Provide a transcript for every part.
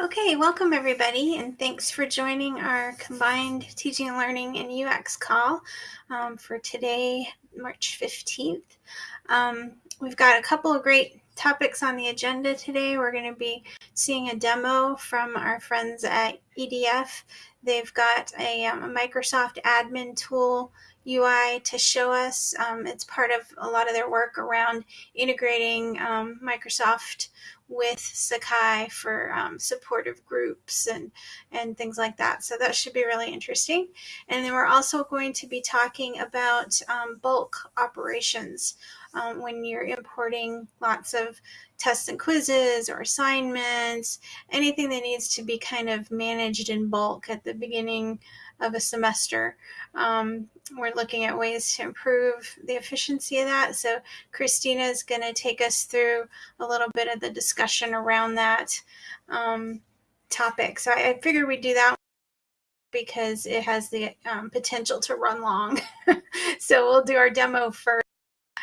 Okay, welcome everybody, and thanks for joining our combined teaching and learning and UX call um, for today, March 15th. Um, we've got a couple of great topics on the agenda today. We're going to be seeing a demo from our friends at EDF. They've got a, um, a Microsoft admin tool UI to show us. Um, it's part of a lot of their work around integrating um, Microsoft with Sakai for um, supportive groups and, and things like that. So that should be really interesting. And then we're also going to be talking about um, bulk operations um, when you're importing lots of tests and quizzes or assignments, anything that needs to be kind of managed in bulk at the beginning of a semester. Um, we're looking at ways to improve the efficiency of that. So Christina is going to take us through a little bit of the discussion around that um, topic. So I, I figured we'd do that because it has the um, potential to run long. so we'll do our demo first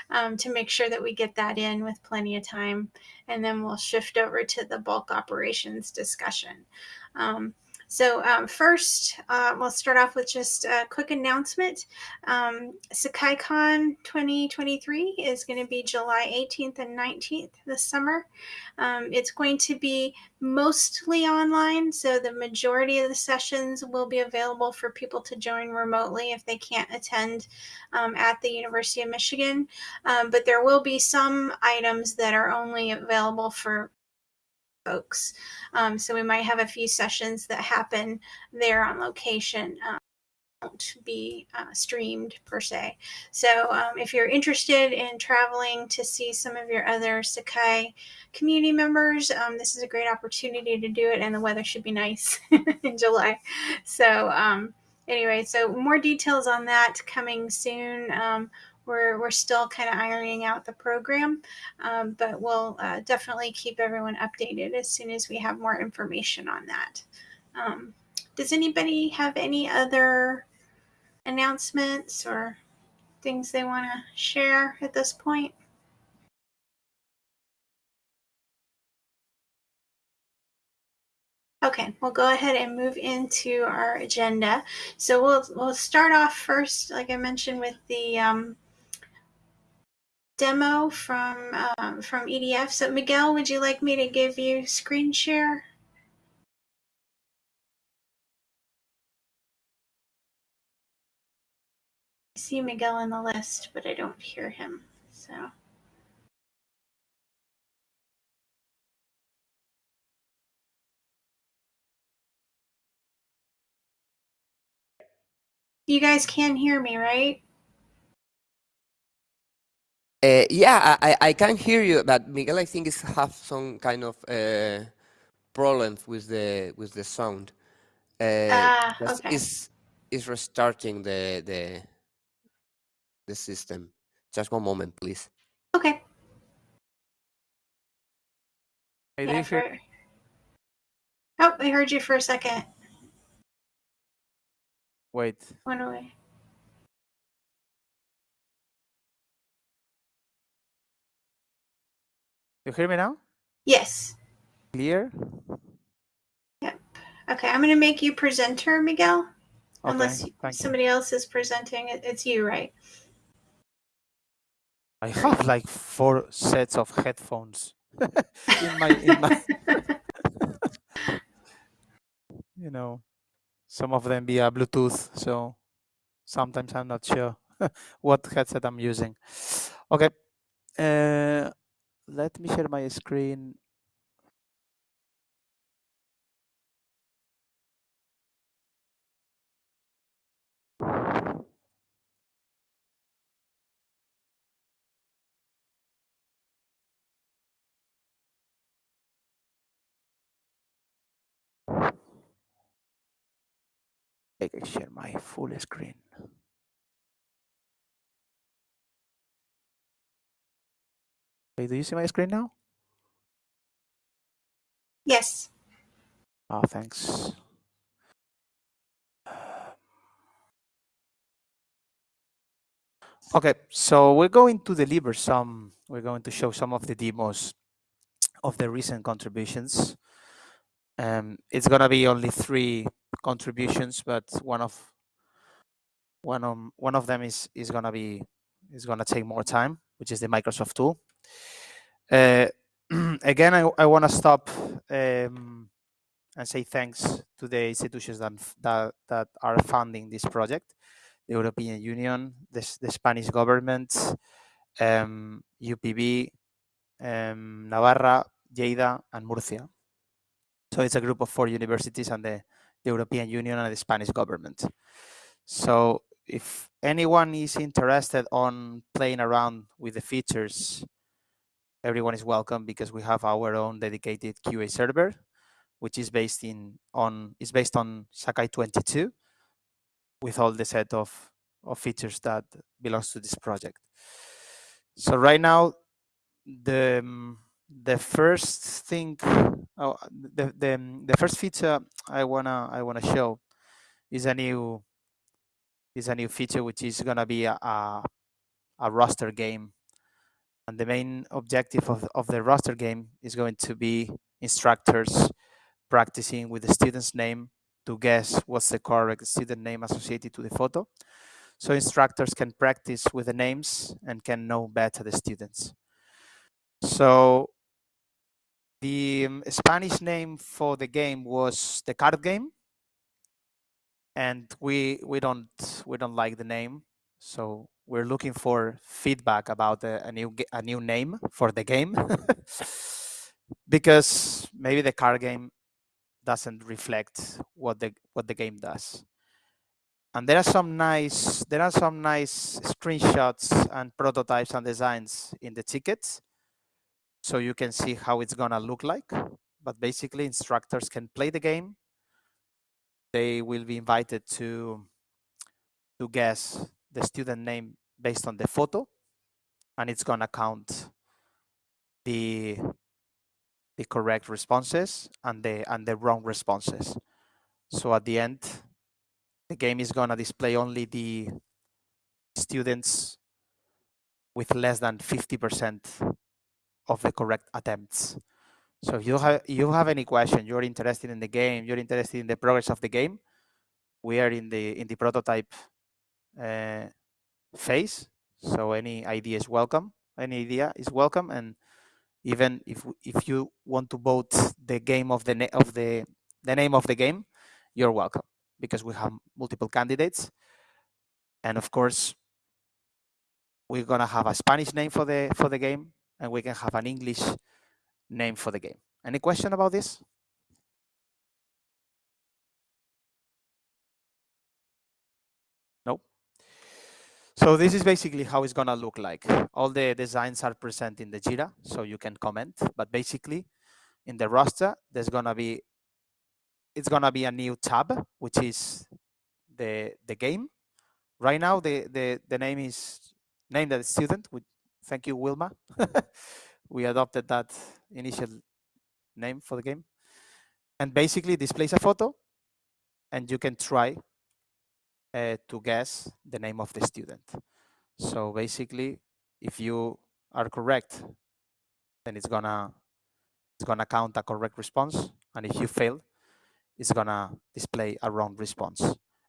um, to make sure that we get that in with plenty of time. And then we'll shift over to the bulk operations discussion. Um, so um, first, uh, we'll start off with just a quick announcement. Um, SakaiCon 2023 is going to be July 18th and 19th this summer. Um, it's going to be mostly online, so the majority of the sessions will be available for people to join remotely if they can't attend um, at the University of Michigan. Um, but there will be some items that are only available for folks. Um, so we might have a few sessions that happen there on location. Um, won't be uh, streamed per se. So um, if you're interested in traveling to see some of your other Sakai community members, um, this is a great opportunity to do it and the weather should be nice in July. So um, anyway, so more details on that coming soon. We're, we're still kind of ironing out the program, um, but we'll uh, definitely keep everyone updated as soon as we have more information on that. Um, does anybody have any other announcements or things they want to share at this point? Okay, we'll go ahead and move into our agenda. So we'll we'll start off first, like I mentioned, with the um, demo from um, from EDF. So Miguel, would you like me to give you screen share? I see Miguel in the list, but I don't hear him. So. You guys can hear me, right? Uh, yeah, I, I can hear you, but Miguel, I think is have some kind of uh, problems with the with the sound. Uh, ah, okay. Is is restarting the the the system. Just one moment, please. Okay. I yeah, for... Oh, I heard you for a second. Wait. Went away. You hear me now? Yes. Clear? Yep. Okay, I'm going to make you presenter, Miguel. Okay, Unless somebody you. else is presenting. It's you, right? I have like four sets of headphones in my in my you know some of them via Bluetooth, so sometimes I'm not sure what headset I'm using. Okay. Uh, let me share my screen. I can share my full screen. Okay, do you see my screen now? Yes. Oh, thanks. Okay, so we're going to deliver some, we're going to show some of the demos of the recent contributions. Um, it's gonna be only three contributions, but one of one of one of them is is gonna be is gonna take more time, which is the Microsoft tool. Uh, again, I, I want to stop um, and say thanks to the institutions that, that that are funding this project: the European Union, the, the Spanish government, um, UPV, um, Navarra, Lleida, and Murcia. So it's a group of four universities and the, the European Union and the Spanish government. So if anyone is interested on playing around with the features, everyone is welcome because we have our own dedicated QA server, which is based in on is based on Sakai 22 with all the set of, of features that belongs to this project. So right now, the um, the first thing, oh, the the the first feature I wanna I wanna show is a new is a new feature which is gonna be a, a, a roster game, and the main objective of of the roster game is going to be instructors practicing with the student's name to guess what's the correct student name associated to the photo. So instructors can practice with the names and can know better the students. So the um, Spanish name for the game was the card game, and we we don't we don't like the name, so we're looking for feedback about a, a new a new name for the game, because maybe the card game doesn't reflect what the what the game does. And there are some nice there are some nice screenshots and prototypes and designs in the tickets so you can see how it's gonna look like. But basically instructors can play the game. They will be invited to, to guess the student name based on the photo and it's gonna count the, the correct responses and the, and the wrong responses. So at the end, the game is gonna display only the students with less than 50% of the correct attempts. So if you have you have any question, you're interested in the game, you're interested in the progress of the game, we are in the in the prototype Uh, phase. So any idea is welcome. Any idea is welcome, and even if if you want to vote the game of the of the the name of the game, you're welcome because we have multiple candidates, and of course we're gonna have a Spanish name for the for the game, and we can have an English name for the game. Any question about this? No. So this is basically how it's gonna look like. All the designs are present in the Jira, so you can comment, but basically in the roster, there's gonna be, it's gonna be a new tab, which is the, the game. Right now, the, the, the name is named as student, Thank you, Wilma. we adopted that initial name for the game. And basically displays a photo and you can try uh, to guess the name of the student. So basically, if you are correct, then it's gonna it's gonna count a correct response. And if you fail, it's gonna display a wrong response.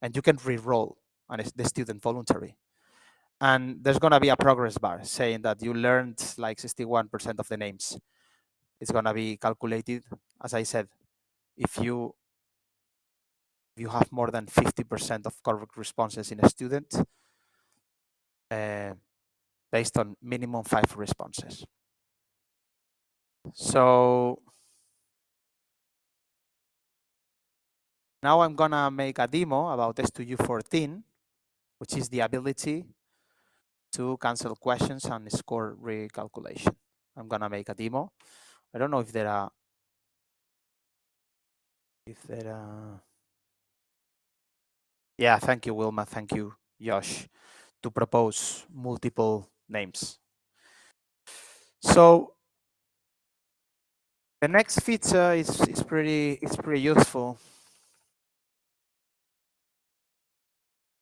And you can re-roll on the student voluntary and there's to be a progress bar saying that you learned like 61% of the names. It's to be calculated, as I said, if you if you have more than 50% of correct responses in a student, uh, based on minimum five responses. So now I'm gonna make a demo about S2U14, which is the ability to cancel questions and score recalculation. I'm gonna make a demo. I don't know if there are if there are yeah thank you Wilma thank you Josh to propose multiple names so the next feature is is pretty it's pretty useful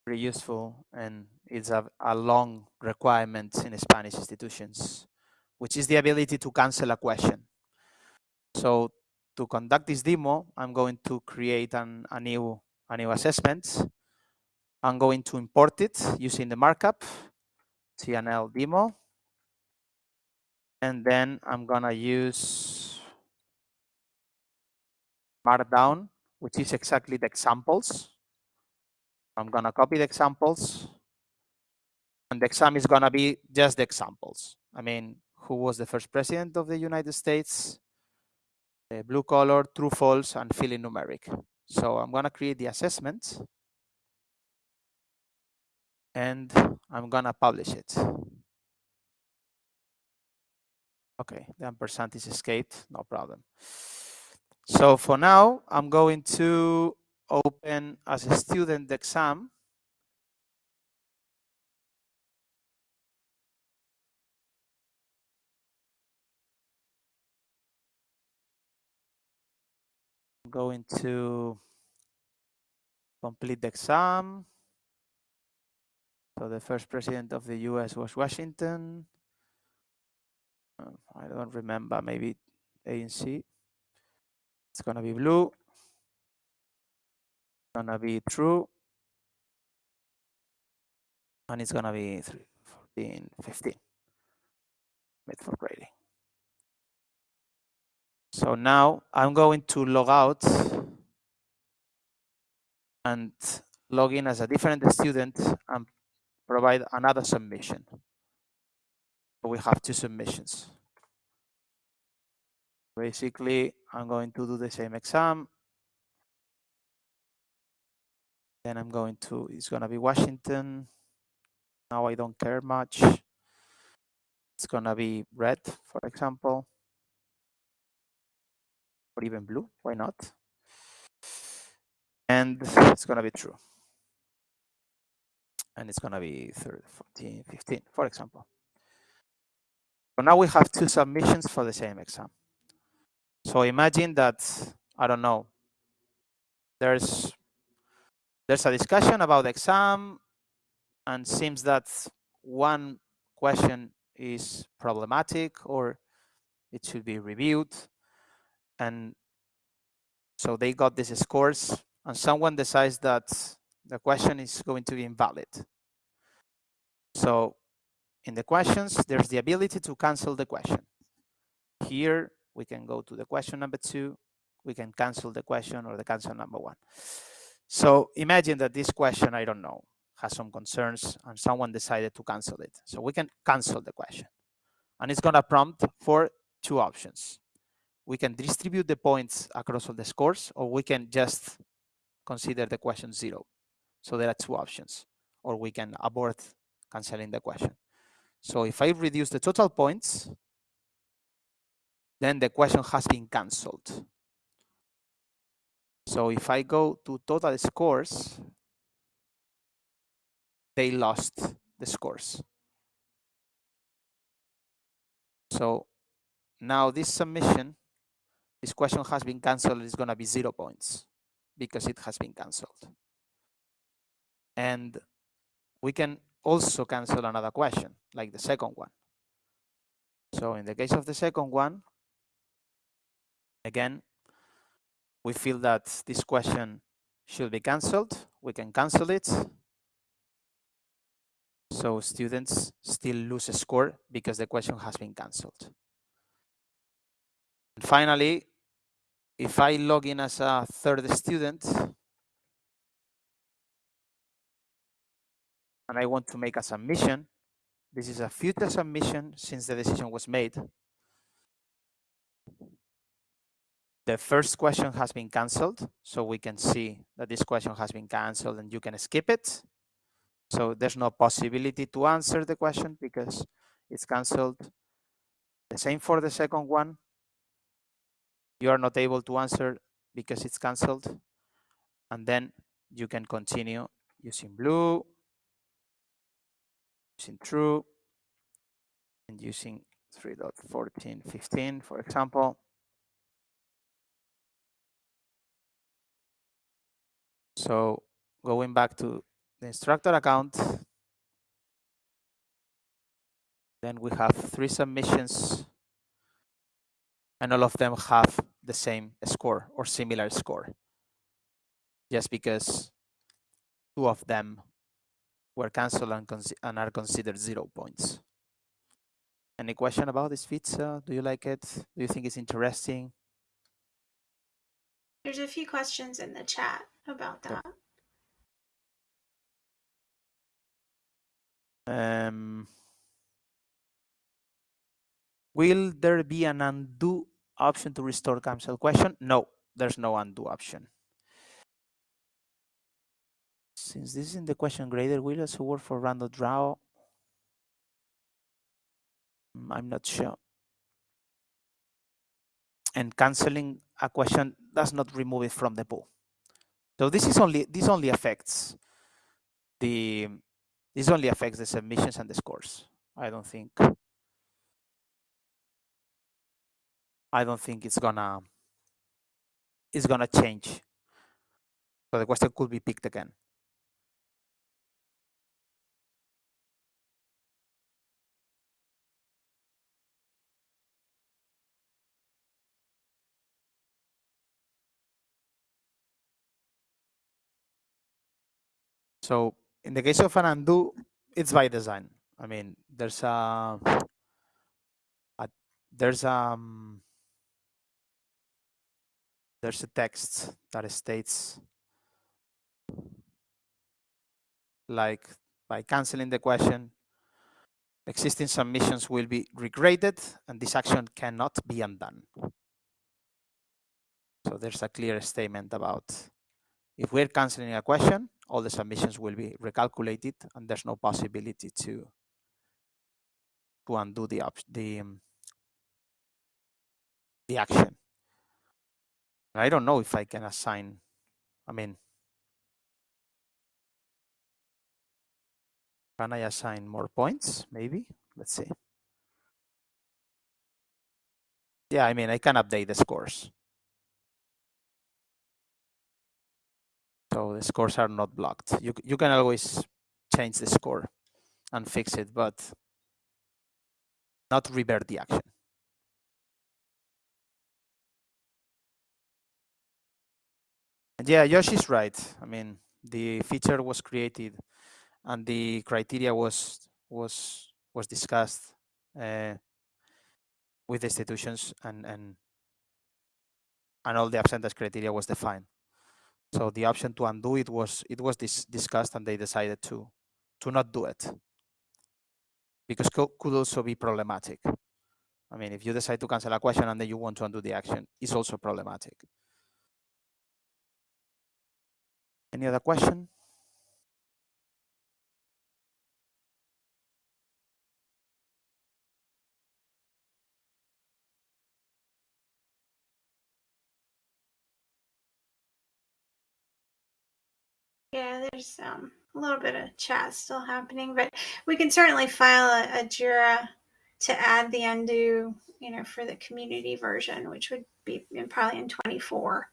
pretty useful and it's a, a long requirement in Spanish institutions, which is the ability to cancel a question. So to conduct this demo, I'm going to create an, a new a new assessment. I'm going to import it using the markup, TNL demo. And then I'm gonna use Markdown, which is exactly the examples. I'm gonna copy the examples and the exam is gonna be just the examples. I mean, who was the first president of the United States, the blue color, true, false, and fill in numeric. So I'm gonna create the assessment and I'm gonna publish it. Okay, the ampersand is escaped, no problem. So for now, I'm going to open as a student exam. I'm going to complete the exam. So the first president of the US was Washington. Uh, I don't remember, maybe A and C. It's gonna be blue. It's Gonna be true. And it's gonna be 3, 14, 15. Made for grading. So now I'm going to log out and log in as a different student and provide another submission. We have two submissions. Basically, I'm going to do the same exam. Then I'm going to, it's going to be Washington. Now I don't care much. It's going to be red, for example. Or even blue, why not? And it's going to be true. And it's going to be 30, 14, 15, for example. So now we have two submissions for the same exam. So imagine that, I don't know, there's there's a discussion about the exam and seems that one question is problematic or it should be reviewed. And so they got these scores and someone decides that the question is going to be invalid. So in the questions, there's the ability to cancel the question. Here, we can go to the question number two, we can cancel the question or the cancel number one. So imagine that this question, I don't know, has some concerns and someone decided to cancel it. So we can cancel the question. And it's gonna prompt for two options. We can distribute the points across all the scores or we can just consider the question zero. So there are two options or we can abort canceling the question. So if I reduce the total points, then the question has been cancelled. So if I go to total scores, they lost the scores. So now this submission, this question has been cancelled, it's going to be zero points because it has been cancelled. And we can also cancel another question, like the second one. So in the case of the second one, Again, we feel that this question should be cancelled. We can cancel it. So students still lose a score because the question has been cancelled. And finally, if I log in as a third student and I want to make a submission, this is a future submission since the decision was made. The first question has been canceled, so we can see that this question has been canceled and you can skip it. So there's no possibility to answer the question because it's canceled. The same for the second one. You are not able to answer because it's canceled. And then you can continue using blue, using true, and using 3.1415, for example. So going back to the instructor account, then we have three submissions and all of them have the same score or similar score just because two of them were cancelled and, and are considered zero points. Any question about this feature? Do you like it? Do you think it's interesting? There's a few questions in the chat about that. Um, will there be an undo option to restore cancel question? No, there's no undo option. Since this is in the question grader, will also work for random draw? Mm, I'm not sure. And canceling a question does not remove it from the pool. So this is only this only affects the this only affects the submissions and the scores. I don't think I don't think it's gonna it's gonna change. So the question could be picked again. So in the case of an undo, it's by design. I mean, there's a, a there's um there's a text that states like by canceling the question, existing submissions will be regraded and this action cannot be undone. So there's a clear statement about if we're canceling a question, all the submissions will be recalculated and there's no possibility to to undo the the um, the action. I don't know if I can assign. I mean, can I assign more points? Maybe. Let's see. Yeah, I mean, I can update the scores. So the scores are not blocked. You, you can always change the score and fix it, but not revert the action. And yeah, Josh is right. I mean, the feature was created and the criteria was was was discussed uh, with institutions and and and all the absentee criteria was defined. So the option to undo it was it was dis discussed and they decided to to not do it because co could also be problematic. I mean, if you decide to cancel a question and then you want to undo the action, it's also problematic. Any other question? Yeah, there's um, a little bit of chat still happening, but we can certainly file a, a Jira to add the undo, you know, for the community version, which would be in, probably in 24.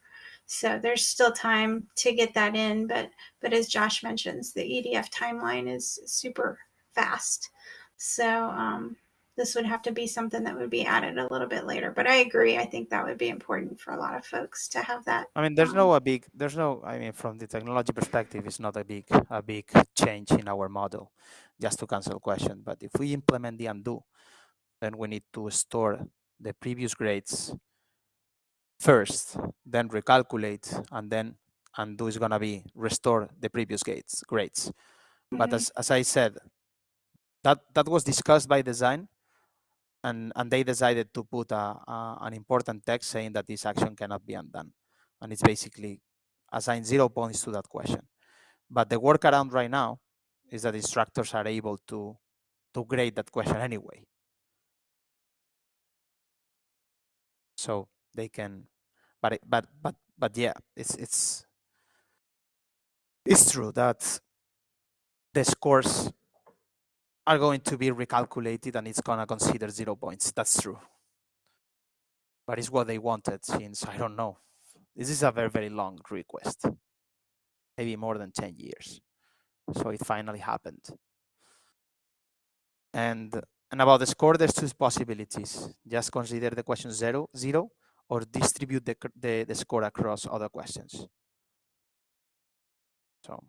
So there's still time to get that in, but but as Josh mentions, the EDF timeline is super fast. So um, this would have to be something that would be added a little bit later. But I agree. I think that would be important for a lot of folks to have that. I mean, there's um, no a big, there's no, I mean, from the technology perspective, it's not a big, a big change in our model just to cancel question. But if we implement the undo, then we need to store the previous grades first, then recalculate, and then undo is gonna be restore the previous grades. grades. Mm -hmm. But as, as I said, that that was discussed by design and, and they decided to put a, a, an important text saying that this action cannot be undone. And it's basically assign zero points to that question. But the workaround right now is that instructors are able to, to grade that question anyway. So they can, but, but, but, but yeah, it's, it's, it's true that the scores are going to be recalculated and it's going to consider zero points. That's true. But it's what they wanted since, I don't know. This is a very, very long request. Maybe more than 10 years. So it finally happened. And, and about the score, there's two possibilities. Just consider the question zero, zero, or distribute the, the, the score across other questions. So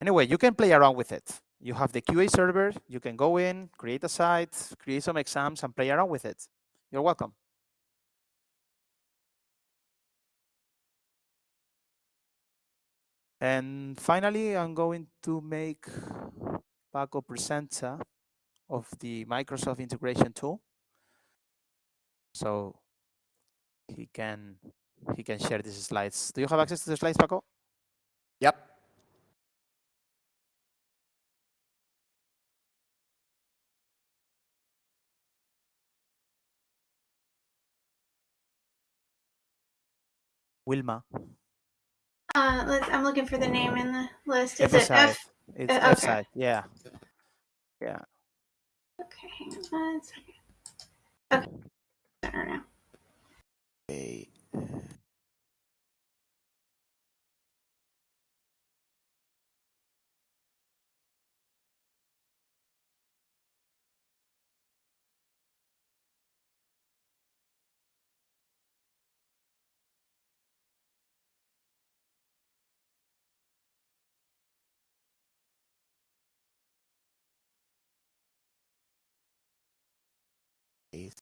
anyway, you can play around with it. You have the QA server, you can go in, create a site, create some exams and play around with it. You're welcome. And finally, I'm going to make Paco presenter of the Microsoft integration tool. So he can he can share these slides. Do you have access to the slides, Paco? Yep. Wilma. Uh, let's, I'm looking for the name in the list. Is FSI. it F? It's uh, F okay. Yeah. Yeah. Okay, hang on one second. Okay, center now. Okay. I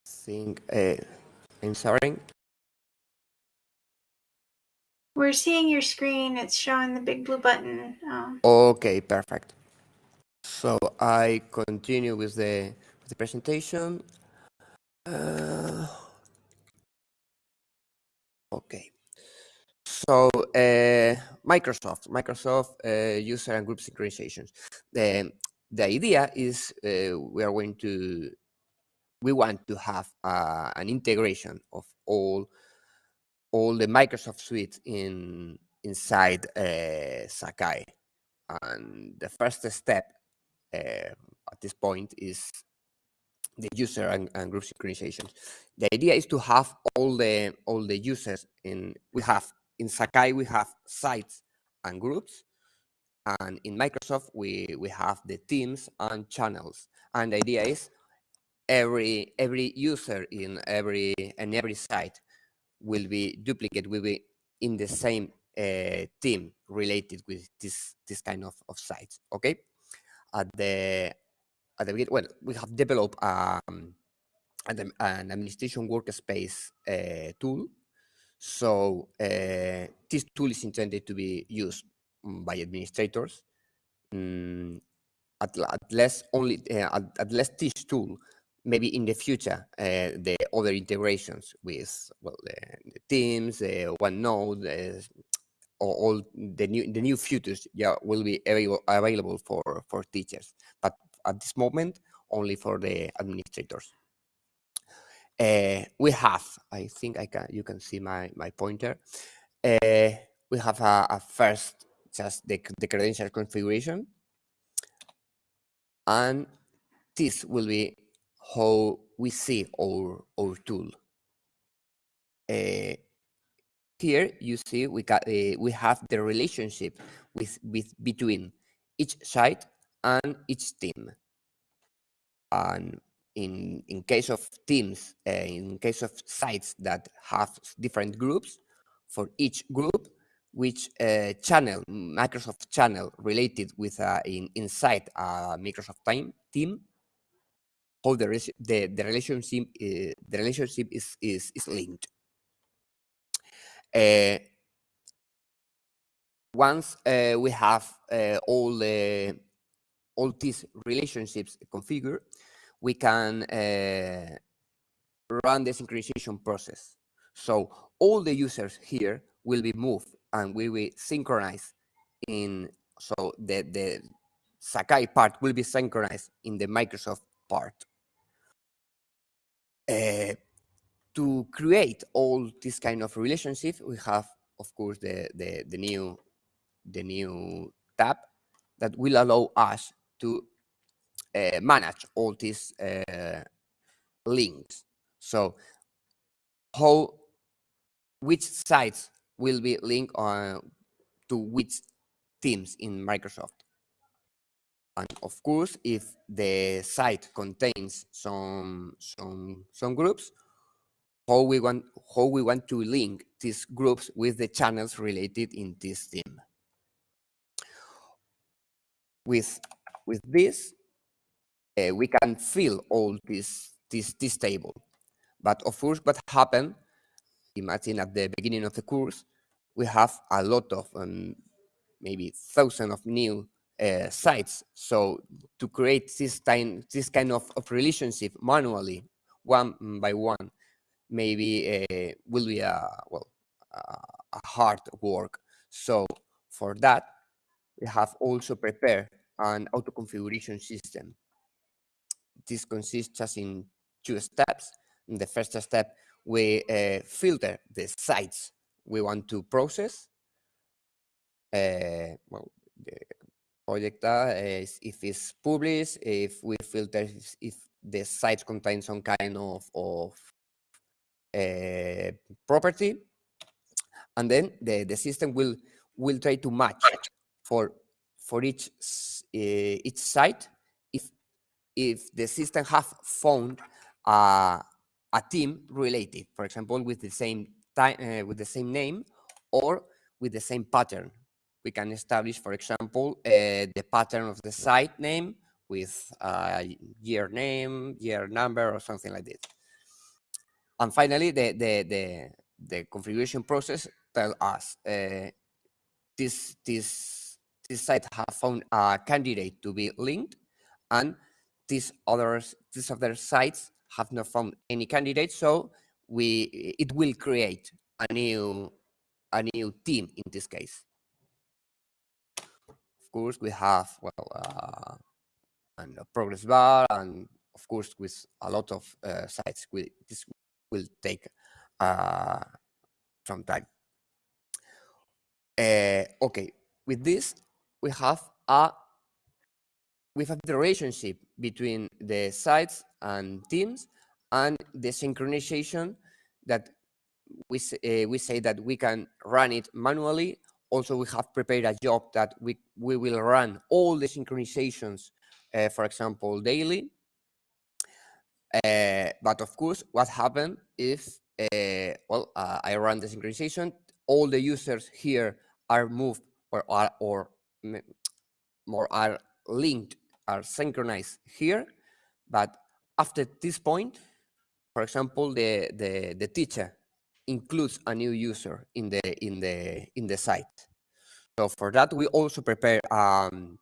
think uh, I'm sorry. We're seeing your screen. It's showing the BigBlueButton. Um, Okay, perfect. So I continue with the with the presentation. Uh, okay. So uh, Microsoft, Microsoft uh, user and group synchronizations. The the idea is uh, we are going to we want to have uh, an integration of all all the Microsoft suite in inside uh, Sakai. And the first step uh, at this point is the user and, and group synchronization. The idea is to have all the all the users in we have in Sakai we have sites and groups and in Microsoft we we have the teams and channels and the idea is every every user in every and every site will be duplicate will be in the same uh, team related with this this kind of, of sites okay? At the at the beginning well we have developed um, an, an administration workspace uh, tool. So uh, this tool is intended to be used mm, by administrators. Mm, at, at only uh, at, at this tool maybe in the future uh, the other integrations with well the, the teams the OneNote or all the new the new features yeah will be available, available for for teachers but at this moment only for the administrators. Uh, we have i think i can you can see my my pointer. Uh, we have a, a first just the, the credential configuration. And this will be how we see our our tool. Uh, here you see we got uh, we have the relationship with with between each site and each team. And in in case of teams uh, in case of sites that have different groups for each group which uh, channel microsoft channel related with uh, in inside a microsoft time team how the the, the relationship uh, the relationship is is, is linked uh, once uh, we have all the all these relationships configured, we can run the synchronization process. So all the users here will be moved and we will synchronize in so the the Sakai part will be synchronized in the Microsoft part. Uh, to create all this kind of relationship, we have, of course, the, the, the new the new tab that will allow us to uh, manage all these uh, links. So how which sites will be linked on to which teams in Microsoft. And of course, if the site contains some some some groups, how we want how we want to link these groups with the channels related in this theme. With with this, uh, we can fill all this this this table. But of course, what happened? Imagine at the beginning of the course, we have a lot of um, maybe thousands of new uh, sites. So to create this time, this kind of, of relationship manually, one by one, maybe uh, will be a well a hard work. So for that, we have also prepared an auto configuration system. This consists just in two steps. In the first step, we uh, filter the sites we want to process. Uh, well, the project is if it's published, if we filter if the site contains some kind of, of uh, property, and then the, the system will will try to match for for each uh, each site if if the system have found a, a team related, for example, with the same time uh, with the same name or with the same pattern. We can establish, for example, uh, the pattern of the site name with a year name, year number, or something like this. And finally, the the the, the configuration process tell us uh, this this this site have found a candidate to be linked, and these others these other sites have not found any candidate, so we it will create a new a new team in this case. Course, we have well uh, and a progress bar, and of course with a lot of uh, sites. We, this will take uh, some time. Uh, okay, with this we have a we have the relationship between the sites and teams and the synchronization that we uh, we say that we can run it manually. Also, we have prepared a job that we we will run all the synchronizations, uh, for example, daily. Uh, but of course, what happened if uh, well I run the synchronization, all the users here are moved or are or more are linked are synchronized here, but after this point, for example, the the the teacher includes a new user in the in the in the site. So for that, we also prepare um,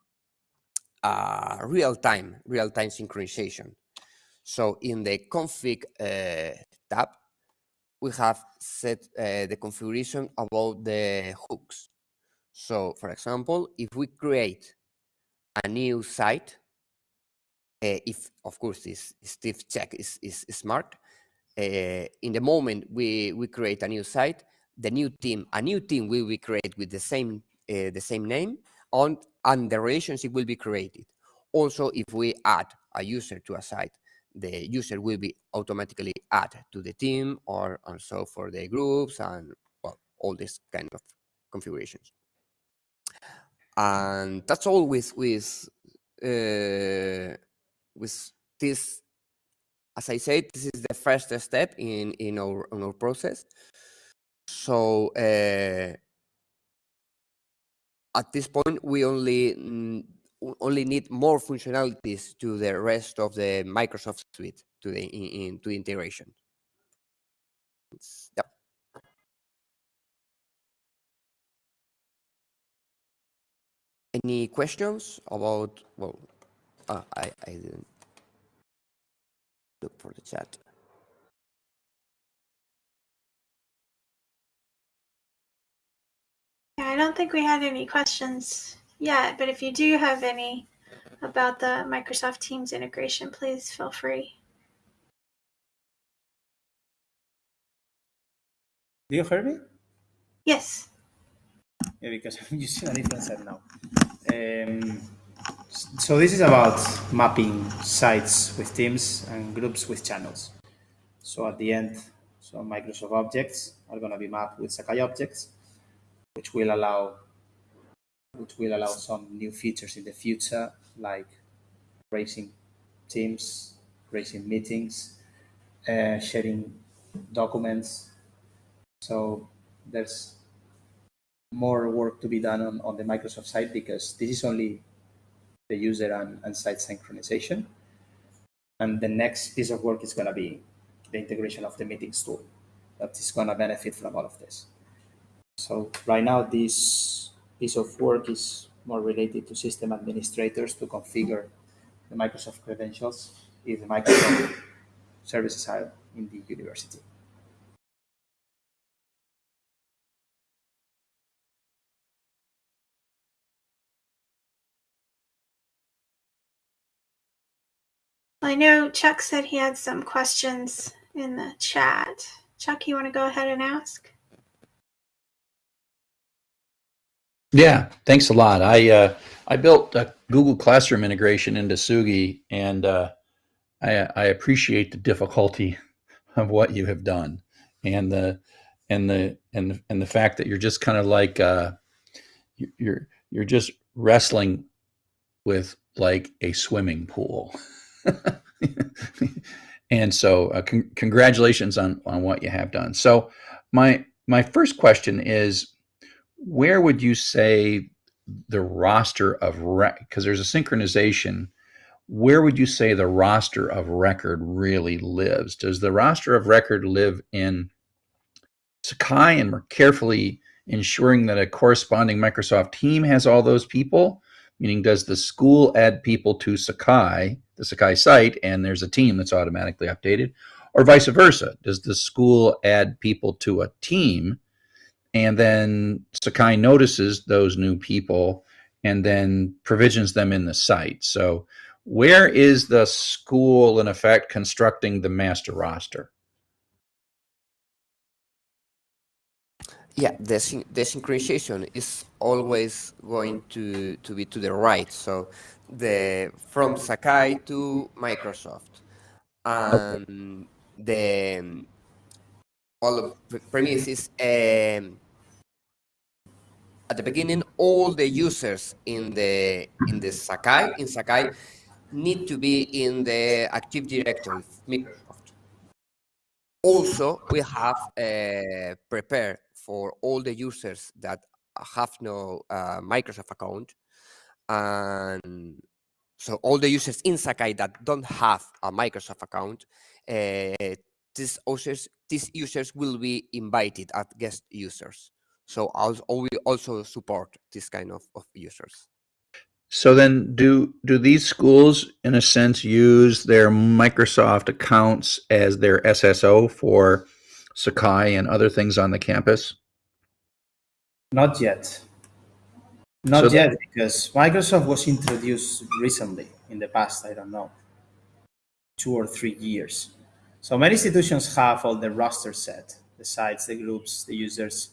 a real-time real-time synchronization. So in the config uh, tab, we have set uh, the configuration about the hooks. So for example, if we create a new site, uh, if of course this Steve check is, is, is smart, uh, in the moment we, we create a new site, the new team, a new team will be created with the same uh, the same name on and the relationship will be created. Also, if we add a user to a site, the user will be automatically added to the team or also for the groups and well, all this kind of configurations. And that's all with with uh, with this as I said, this is the first step in, in, our, in our process. So uh, at this point, we only mm, only need more functionalities to the rest of the Microsoft suite to the in, in to integration. It's. Any questions about well? Uh, I I didn't look for the chat. Yeah, I don't think we had any questions yet, but if you do have any about the Microsoft Teams integration, please feel free. Do you hear me? Yes. Yeah, because I'm using a different set now. Um, so this is about mapping sites with teams and groups with channels. So at the end, some Microsoft objects are going to be mapped with Sakai objects, which will allow which will allow some new features in the future, like raising teams, raising meetings, uh, sharing documents. So there's more work to be done on, on the Microsoft side because this is only the user and, and site synchronization. And the next piece of work is going to be the integration of the meetings tool that is going to benefit from all of this. So right now, this piece of work is more related to system administrators to configure the Microsoft credentials if the Microsoft services are in the university. I know Chuck said he had some questions in the chat. Chuck, you want to go ahead and ask? Yeah, thanks a lot. I uh, I built a Google Classroom integration into Tsugi, and uh, I, I appreciate the difficulty of what you have done, and the and the and the, and the fact that you're just kind of like uh, you're you're just wrestling with like a swimming pool. and so uh, con congratulations on, on what you have done. So my, my first question is, where would you say the roster of, because there's a synchronization, where would you say the roster of record really lives? Does the roster of record live in Sakai and we're carefully ensuring that a corresponding Microsoft team has all those people? Meaning, does the school add people to Sakai the Sakai site and there's a team that's automatically updated, or vice versa. Does the school add people to a team and then Sakai notices those new people and then provisions them in the site? So where is the school in effect constructing the master roster? Yeah, the, the synchronization is always going to, to be to the right. So the from Sakai to Microsoft. And the all of premises um, at the beginning, all the users in the in the Sakai in Sakai need to be in the Active Directory Microsoft. Also, we have uh, prepared for all the users that have no uh, Microsoft account and so all the users in Sakai that don't have a Microsoft account, uh, these users these users will be invited as guest users. So we also support this kind of, of users. So then do do these schools in a sense use their Microsoft accounts as their SSO for Sakai and other things on the campus? Not yet. Not so yet, because Microsoft was introduced recently in the past, I don't know, two or three years. So many institutions have all the roster set, the sites, the groups, the users.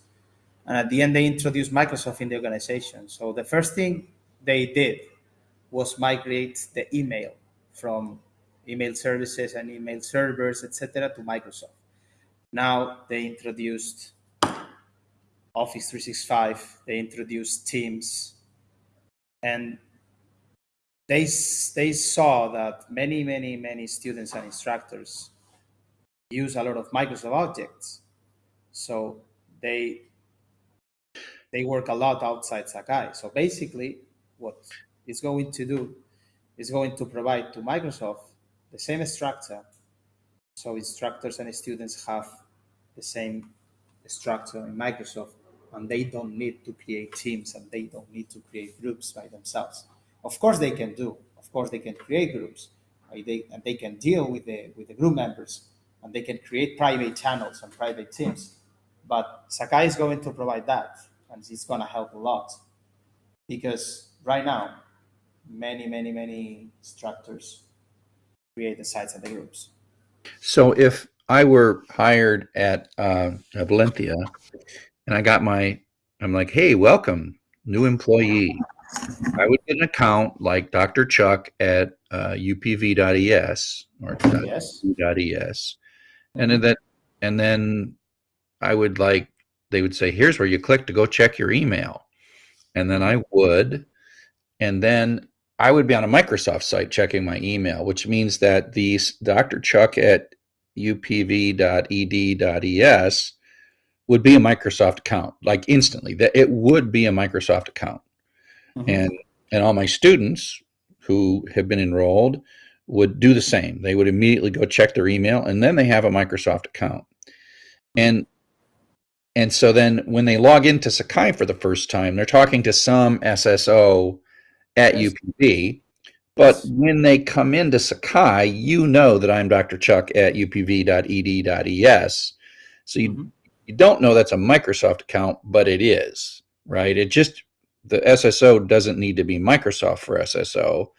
And at the end, they introduced Microsoft in the organization. So the first thing they did was migrate the email from email services and email servers, etc., to Microsoft. Now they introduced Office 365, they introduced Teams, and they, they saw that many, many, many students and instructors use a lot of Microsoft objects. So they, they work a lot outside Sakai. So basically, what it's going to do is going to provide to Microsoft the same structure so instructors and students have the same structure in Microsoft and they don't need to create teams and they don't need to create groups by themselves. Of course they can do, of course they can create groups right? they, and they can deal with the, with the group members and they can create private channels and private teams. But Sakai is going to provide that and it's going to help a lot because right now, many, many, many instructors create the sites and the groups. So if I were hired at uh, Valencia and I got my, I'm like, hey, welcome, new employee. I would get an account like Dr. Chuck at uh, upv.es or yes. .es, and then that, and then I would like they would say, here's where you click to go check your email, and then I would, and then I would be on a Microsoft site checking my email, which means that the Dr. Chuck at upv.ed.es would be a Microsoft account, like instantly. That it would be a Microsoft account, Mhm. and and all my students who have been enrolled would do the same. They would immediately go check their email, and then they have a Microsoft account, and and so then when they log into Sakai for the first time, they're talking to some SSO at. UPV. But when they come into Sakai, you know that I'm Dr. Chuck at upv.ed.es. So you, Mhm. you don't know that's a Microsoft account, but it is, right? It just, the SSO doesn't need to be Microsoft for SSO,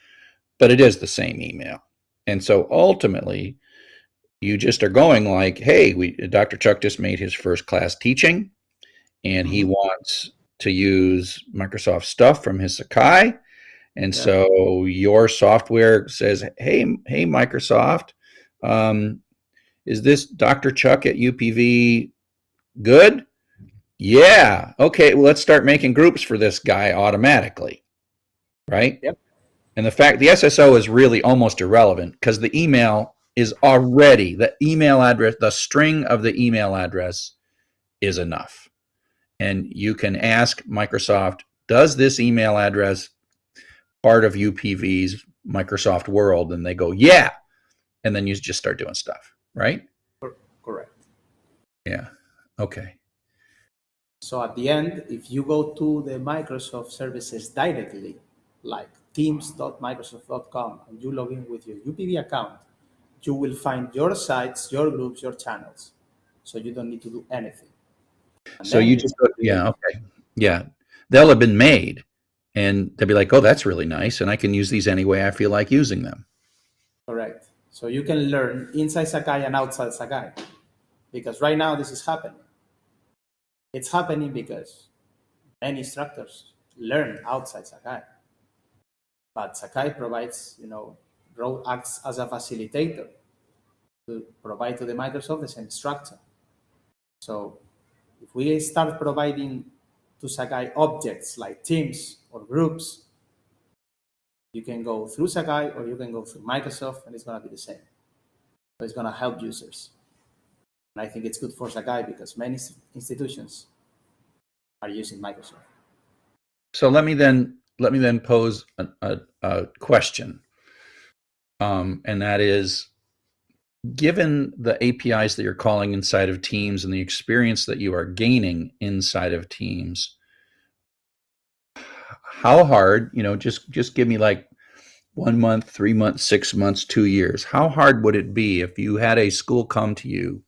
but it is the same email. And so ultimately, you just are going like, hey, we Dr. Chuck just made his first class teaching, and he Mhm. wants to use Microsoft stuff from his Sakai. And Yeah. so your software says, hey, hey, Microsoft, um, is this Dr. Chuck at UPV good? Yeah. Okay. Well, let's start making groups for this guy automatically. Right? Yep. And the fact the SSO is really almost irrelevant because the email is already the email address, the string of the email address is enough. And you can ask Microsoft, does this email address part of UPV's Microsoft world? And they go, yeah. And then you just start doing stuff, right? Correct. Yeah. Okay. So at the end, if you go to the Microsoft services directly, like teams.microsoft.com, and you log in with your UPV account, you will find your sites, your groups, your channels. So you don't need to do anything. And So you just go, yeah, okay. Yeah. They'll have been made and they'll be like, oh, that's really nice. And I can use these any way I feel like using them. Correct. So you can learn inside Sakai and outside Sakai. Because right now this is happening. It's happening because many instructors learn outside Sakai. But Sakai provides, you know, Ro acts as a facilitator to provide to the Microsoft the same structure. So if we start providing to Sakai objects like teams or groups, you can go through Sakai or you can go through Microsoft and it's going to be the same. So it's going to help users. And I think it's good for Sakai because many institutions are using Microsoft. So let me then let me then pose a, a, a question, um, and that is, given the APIs that you're calling inside of Teams and the experience that you are gaining inside of Teams, how hard? You know, just just give me like one month, three months, six months, two years. How hard would it be if you had a school come to you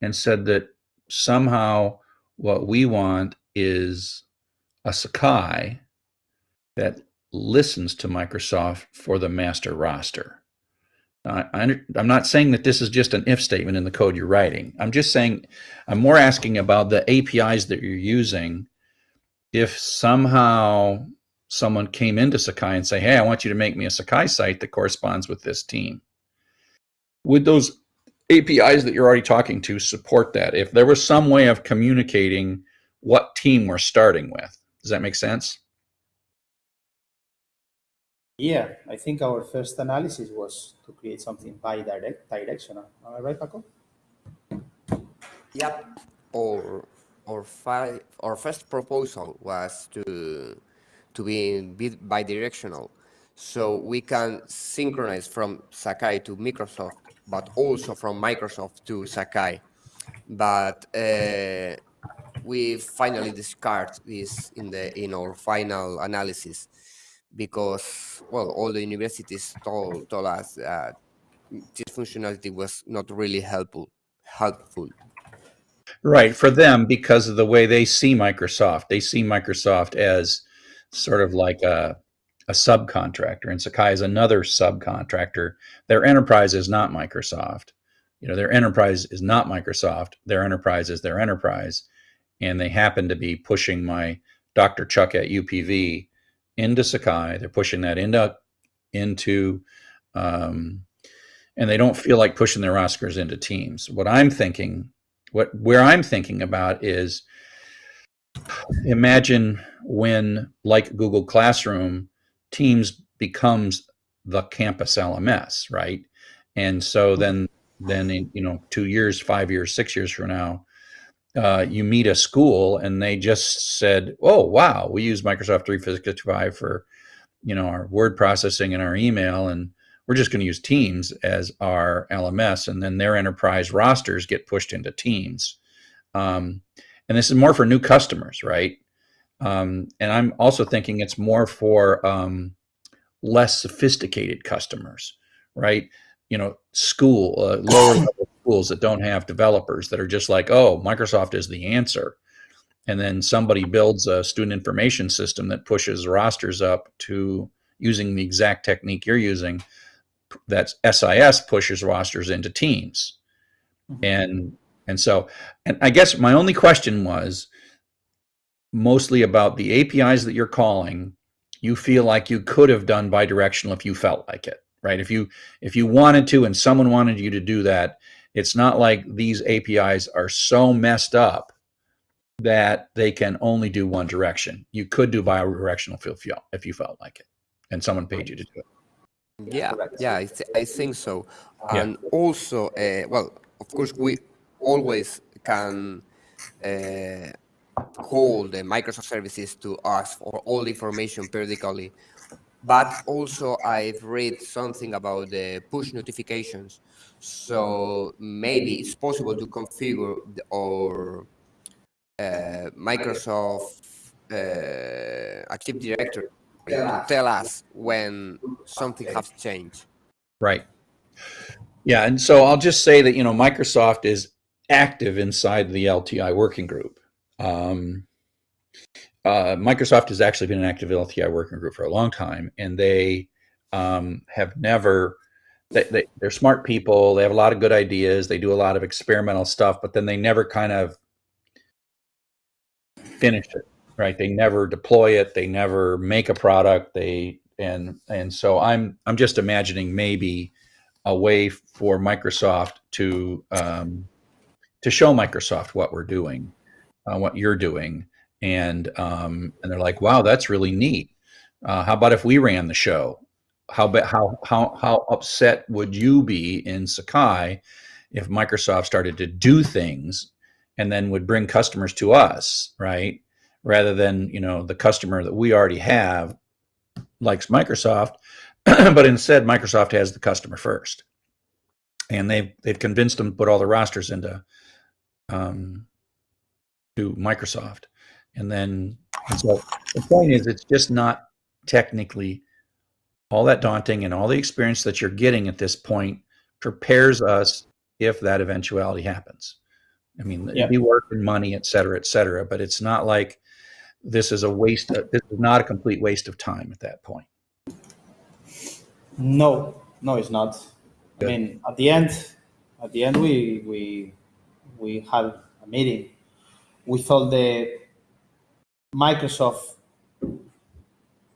and said that somehow what we want is a Sakai that listens to Microsoft for the master roster. I, I'm not saying that this is just an if statement in the code you're writing. I'm just saying, I'm more asking about the APIs that you're using. If somehow someone came into Sakai and say, "Hey, I want you to make me a Sakai site that corresponds with this team," would those APIs that you're already talking to support that? If there was some way of communicating what team we're starting with, does that make sense? Yeah, I think our first analysis was to create something bi-directional. Am I right, Paco? Yep. Or our fi- our first proposal was to to be bi- bidirectional, so we can synchronize from Sakai to Microsoft, but also from Microsoft to Sakai. But uh, we finally discard this in the in our final analysis because well all the universities told told us that this functionality was not really helpful helpful Right. For them, because of the way they see Microsoft, they see Microsoft as sort of like a, a subcontractor, and Sakai is another subcontractor. Their enterprise is not Microsoft. You know, their enterprise is not Microsoft. Their enterprise is their enterprise. And they happen to be pushing my Dr. Chuck at UPV into Sakai. They're pushing that into into um, and they don't feel like pushing their Oscars into teams. What I'm thinking what where I'm thinking about is imagine when like Google Classroom Teams becomes the campus LMS, right? And so then then in you know two years, five years, six years from now, uh, you meet a school and they just said, "Oh wow, we use Microsoft 365 for you know our word processing and our email, and we're just going to use Teams as our LMS," and then their enterprise rosters get pushed into Teams. Um, and this is more for new customers, right? Um, and I'm also thinking it's more for um, less sophisticated customers, right? You know, school, uh, lower level schools that don't have developers that are just like, oh, Microsoft is the answer. And then somebody builds a student information system that pushes rosters up to using the exact technique you're using. That's SIS pushes rosters into teams. Mm-hmm. And and so, and I guess my only question was mostly about the APIs that you're calling. You feel like you could have done bidirectional if you felt like it, right? If you if you wanted to, and someone wanted you to do that, it's not like these APIs are so messed up that they can only do one direction. You could do bidirectional if you if you felt like it, and someone paid you to do it. Yeah, yeah, I, th I think so. And yeah. also, uh, well, of course, we always can uh, call the Microsoft services to ask for all the information periodically. But also I've read something about the push notifications. So maybe it's possible to configure the, or uh, Microsoft uh, Active Directory to tell us when something has changed. Right. Yeah, and so I'll just say that you know Microsoft is active inside the LTI working group. Um, uh, Microsoft has actually been an active LTI working group for a long time, and they um, have never. They, they, they're smart people. They have a lot of good ideas. They do a lot of experimental stuff, but then they never kind of finish it, right? They never deploy it. They never make a product. They and and so I'm I'm just imagining maybe a way for Microsoft to um, to show Microsoft what we're doing, uh, what you're doing, and um, and they're like, wow, that's really neat. Uh, how about if we ran the show? How how how how upset would you be in Sakai if Microsoft started to do things and then would bring customers to us, right? Rather than you know the customer that we already have likes Microsoft, but instead Microsoft has the customer first, and they've they've convinced them to put all the rosters into um, to Microsoft. And then, and so the point is, it's just not technically all that daunting, and all the experience that you're getting at this point prepares us if that eventuality happens. I mean, yeah. be work and money, et cetera, et cetera. But it's not like this is a waste. Of, this is not a complete waste of time at that point. No, no, it's not. Good. I mean, at the end, at the end, we we we had a meeting with all the Microsoft,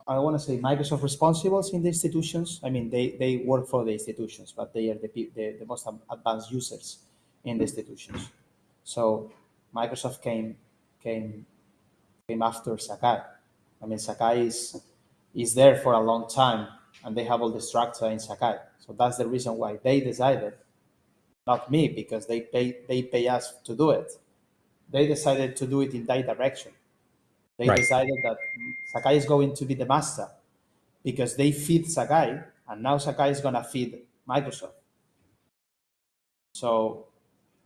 I want to say Microsoft responsibles in the institutions. I mean, they, they work for the institutions, but they are the, the, the most advanced users in the institutions. So Microsoft came came came after Sakai. I mean, Sakai is is there for a long time, and they have all the structure in Sakai. So that's the reason why they decided not me because they pay they pay us to do it. They decided to do it in that direction. They right. decided that Sakai is going to be the master because they feed Sakai, and now Sakai is gonna feed Microsoft. So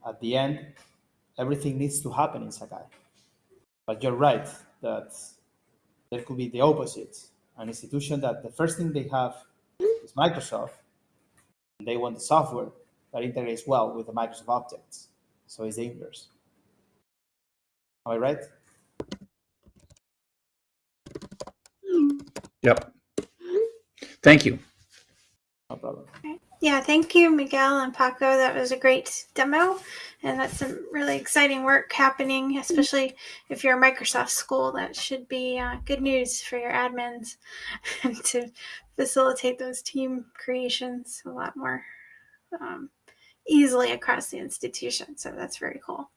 at the end, everything needs to happen in Sakai. But you're right that there could be the opposite. An institution that the first thing they have is Microsoft, and they want the software, that integrates well with the Microsoft objects. So it's the inverse. Am I right? Yep. Thank you. No problem. Yeah, thank you, Miguel and Paco. That was a great demo. And that's some really exciting work happening, especially if you're a Microsoft school. That should be uh, good news for your admins to facilitate those team creations a lot more um, easily across the institution. So that's very cool.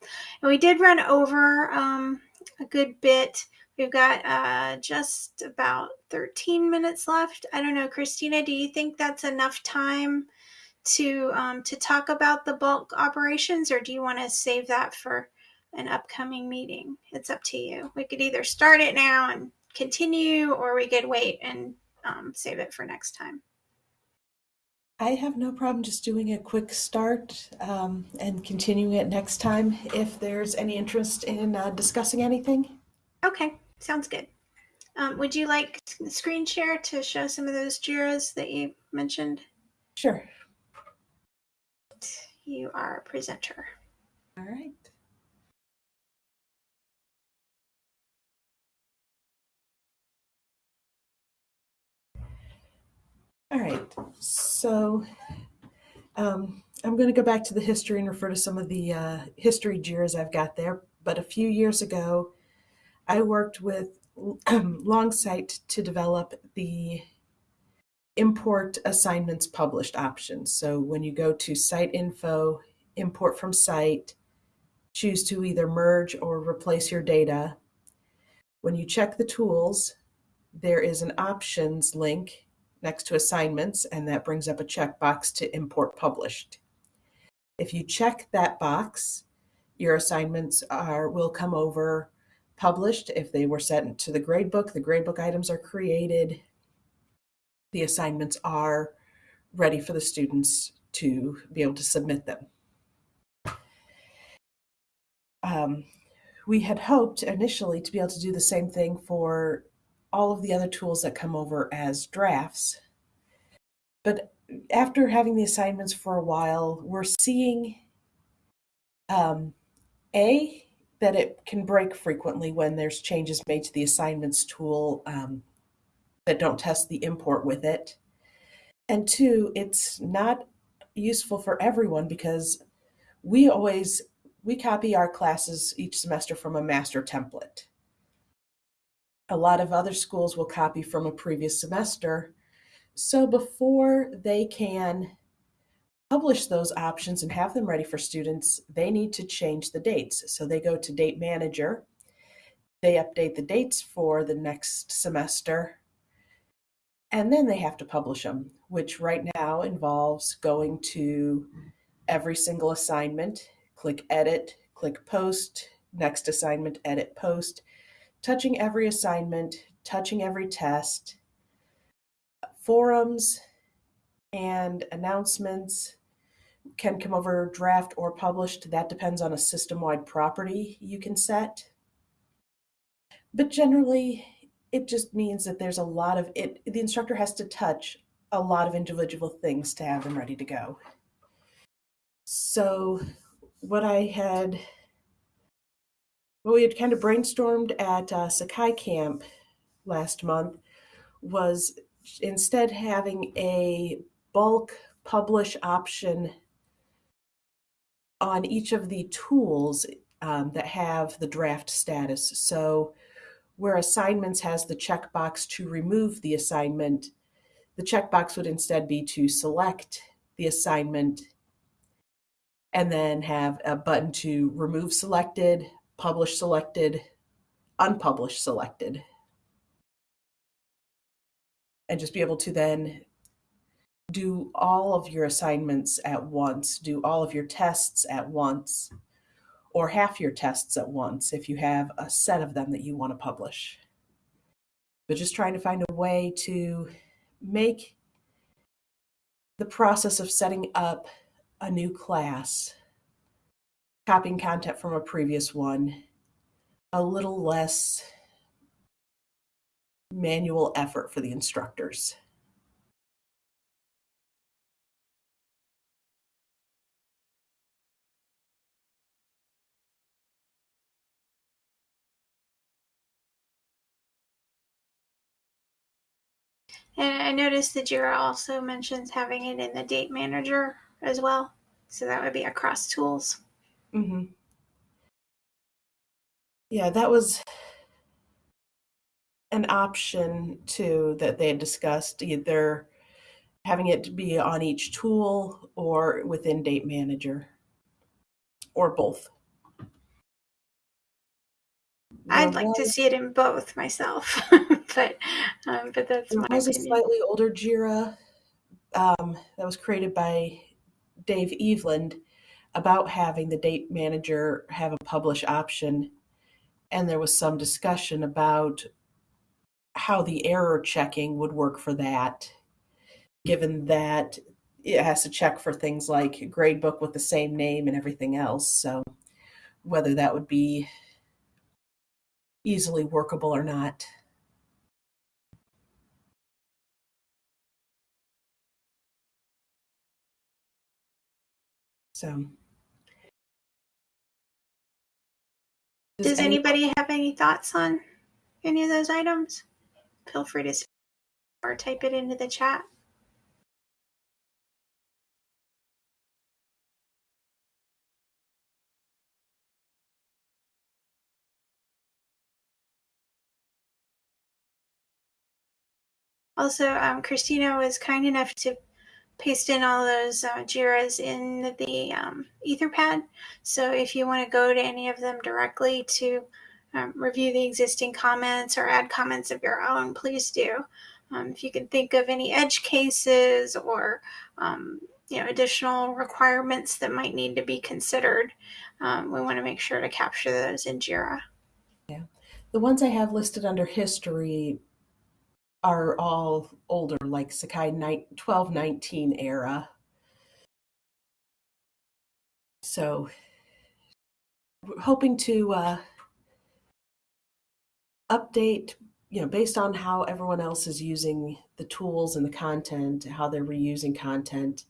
And we did run over um, a good bit. We've got uh, just about 13 minutes left. I don't know, Christina, do you think that's enough time to um, to talk about the bulk operations, or do you want to save that for an upcoming meeting? It's up to you. We could either start it now and continue, or we could wait and um, save it for next time. I have no problem just doing a quick start um, and continuing it next time if there's any interest in uh, discussing anything. Okay, sounds good. Um, would you like screen share to show some of those JIRAs that you mentioned? Sure. You are a presenter. All right. All right. So um, I'm going to go back to the history and refer to some of the uh, history JIRAs I've got there. But a few years ago, I worked with um, Longsight to develop the import assignments published option. So when you go to site info, import from site, choose to either merge or replace your data. When you check the tools, there is an options link next to assignments, and that brings up a checkbox to import published. If you check that box, your assignments are will come over published. If they were sent to the gradebook, the gradebook items are created. The assignments are ready for the students to be able to submit them. Um, we had hoped initially to be able to do the same thing for all of the other tools that come over as drafts. But after having the assignments for a while, we're seeing um, A, that it can break frequently when there's changes made to the assignments tool um, that don't test the import with it. And two, it's not useful for everyone because we always we copy our classes each semester from a master template. A lot of other schools will copy from a previous semester. So before they can publish those options and have them ready for students, they need to change the dates. So they go to Date Manager, they update the dates for the next semester, and then they have to publish them, which right now involves going to every single assignment, click Edit, click Post, next assignment, Edit, Post, touching every assignment, touching every test, forums, and announcements can come over draft or published. That depends on a system-wide property you can set. But generally, it just means that there's a lot of it. The instructor has to touch a lot of individual things to have them ready to go. So what I had, what we had kind of brainstormed at uh, Sakai Camp last month was instead having a bulk publish option on each of the tools um, that have the draft status. So where assignments has the checkbox to remove the assignment, the checkbox would instead be to select the assignment and then have a button to remove selected, publish selected, unpublish selected. And just be able to then do all of your assignments at once, do all of your tests at once, or half your tests at once if you have a set of them that you want to publish. But just trying to find a way to make the process of setting up a new class, copying content from a previous one, a little less manual effort for the instructors. And I noticed that Jira also mentions having it in the date manager as well. So that would be across tools. Mm-hmm. Yeah, that was an option too that they had discussed, either having it be on each tool or within Date Manager, or both. I'd like to see it in both myself, but um, but that's my a slightly older Jira um, that was created by Dave Eveland about having the date manager have a publish option. And there was some discussion about how the error checking would work for that, given that it has to check for things like gradebook with the same name and everything else. So whether that would be easily workable or not. So Does any- anybody have any thoughts on any of those items? Feel free to or type it into the chat. Also, um, Christina was kind enough to paste in all those uh, JIRAs in the um, Etherpad. So if you want to go to any of them directly to um, review the existing comments or add comments of your own, please do. Um, if you can think of any edge cases or um, you know additional requirements that might need to be considered, um, we want to make sure to capture those in JIRA. Yeah. The ones I have listed under history are all older, like Sakai 1219 era. So, hoping to uh, update, you know, based on how everyone else is using the tools and the content, how they're reusing content.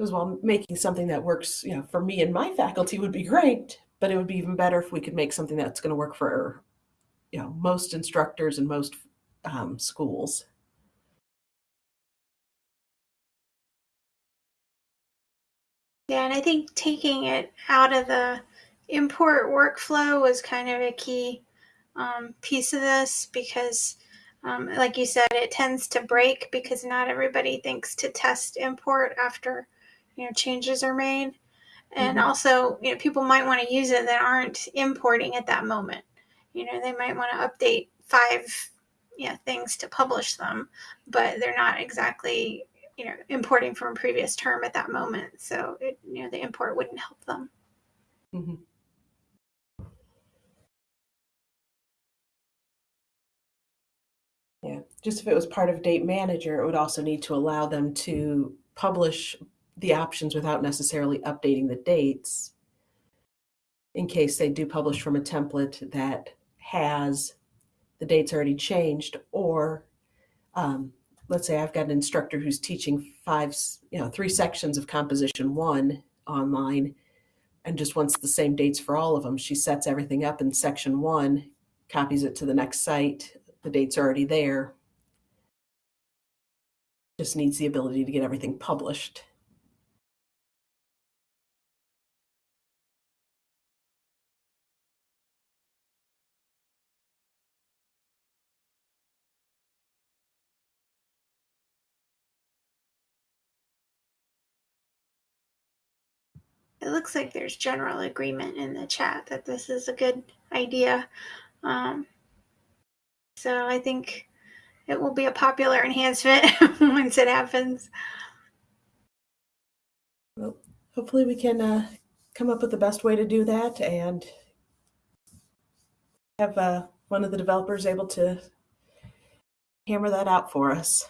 As well, making something that works, you know, for me and my faculty would be great, but it would be even better if we could make something that's going to work for you know most instructors and most um, schools. Yeah, and I think taking it out of the import workflow was kind of a key um, piece of this because, um, like you said, it tends to break because not everybody thinks to test import after you know changes are made, and Mhm. also you know people might want to use it that aren't importing at that moment. You know, they might want to update five you know, things to publish them, but they're not exactly you know importing from a previous term at that moment. So it, you know the import wouldn't help them. mm-hmm. Yeah, just if it was part of Date Manager, it would also need to allow them to publish the options without necessarily updating the dates in case they do publish from a template that has the dates already changed or um, let's say I've got an instructor who's teaching five, you know, three sections of composition one online and just wants the same dates for all of them. She sets everything up in section one, copies it to the next site. The dates are already there. Just needs the ability to get everything published. It looks like there's general agreement in the chat that this is a good idea. Um, so I think it will be a popular enhancement once it happens. Well, hopefully we can uh, come up with the best way to do that and have uh, one of the developers able to hammer that out for us.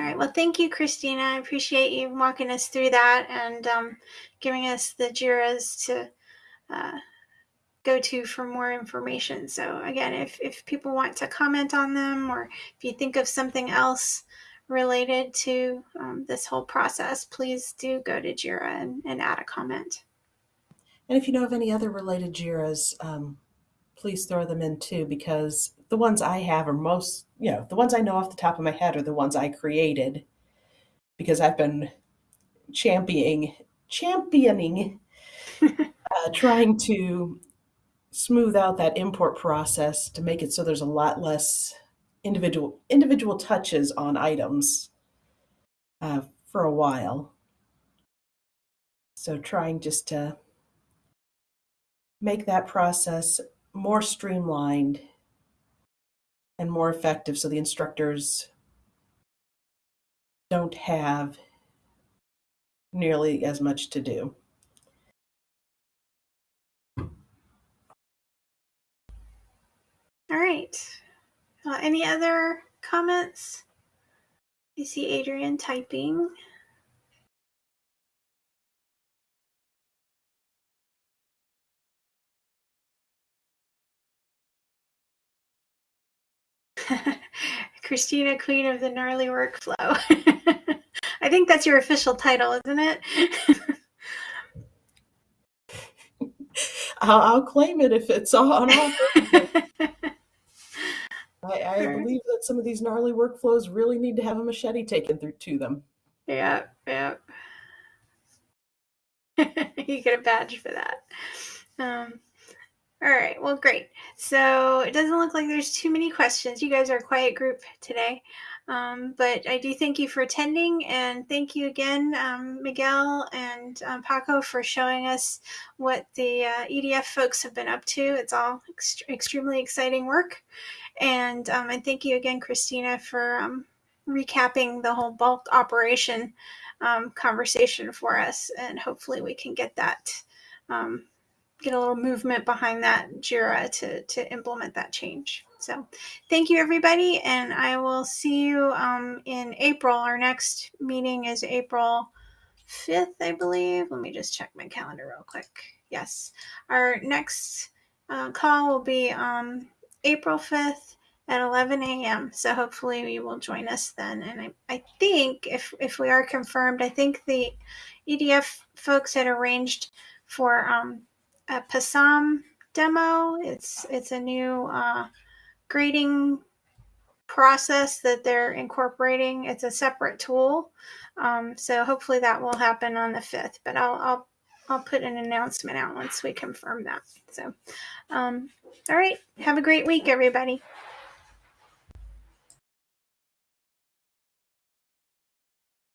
All right. Well, thank you, Christina. I appreciate you walking us through that and um, giving us the JIRAs to uh, go to for more information. So, again, if, if people want to comment on them or if you think of something else related to um, this whole process, please do go to JIRA and, and add a comment. And if you know of any other related JIRAs, um, please throw them in too, because the ones I have are most, you know, the ones I know off the top of my head are the ones I created because I've been championing, championing, uh, trying to smooth out that import process to make it so there's a lot less individual individual touches on items uh, for a while. So trying just to make that process more streamlined and more effective so the instructors don't have nearly as much to do. All right. Uh, any other comments? I see Adrian typing. Christina, Queen of the Gnarly Workflow. I think that's your official title, isn't it? I'll, I'll claim it if it's on offer. I, I Sure. believe that some of these gnarly workflows really need to have a machete taken through to them. yeah, yeah. you get a badge for that. Um, all right, well, great. So it doesn't look like there's too many questions. You guys are a quiet group today. Um, but I do thank you for attending and thank you again, um, Miguel and um, Paco, for showing us what the uh, EDF folks have been up to. It's all ext- extremely exciting work. And, um, and thank you again, Christina, for um, recapping the whole bulk operation um, conversation for us. And hopefully we can get that, um, get a little movement behind that JIRA to, to implement that change. So thank you, everybody. And I will see you um, in April. Our next meeting is April 5th, I believe. Let me just check my calendar real quick. Yes. Our next uh, call will be um, April 5th at 11 a.m. So hopefully you will join us then. And I, I think if, if we are confirmed, I think the EDF folks had arranged for um, a PASAM demo. It's it's a new uh, grading process that they're incorporating. It's a separate tool, um, so hopefully that will happen on the fifth. But I'll I'll I'll put an announcement out once we confirm that. So, um, all right, have a great week, everybody.